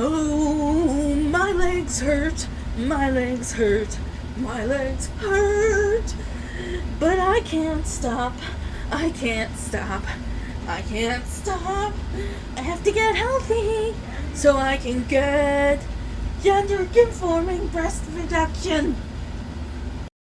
Oh, my legs hurt, my legs hurt, my legs hurt. But I can't stop, I can't stop, I can't stop. I have to get healthy so I can get gender conforming breast reduction.